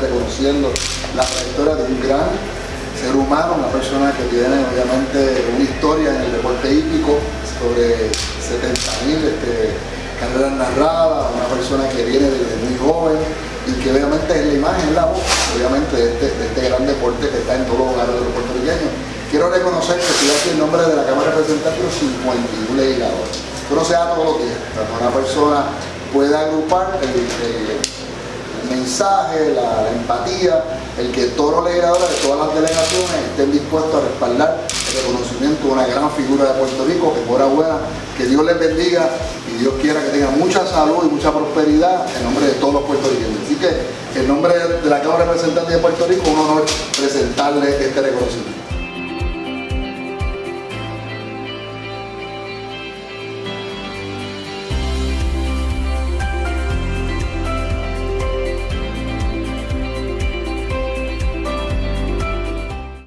reconociendo la trayectoria de un gran ser humano, una persona que tiene obviamente una historia en el deporte hípico, sobre 70.000 este, carreras narradas, una persona que viene desde muy joven y que obviamente es la imagen, la voz, obviamente de este, de este gran deporte que está en todos los hogares de los puertorriqueños. Quiero reconocer que estoy aquí en nombre de la Cámara de Representantes 51 legisladores. Pero sea todo lo que una persona puede agrupar el mensaje, la, empatía, el que todos los legisladores de todas las delegaciones estén dispuestos a respaldar el reconocimiento de una gran figura de Puerto Rico, que buena, que Dios les bendiga y Dios quiera que tengan mucha salud y mucha prosperidad en nombre de todos los puertorriqueños. Así que en nombre de la Cámara de de Puerto Rico, un honor presentarle este reconocimiento.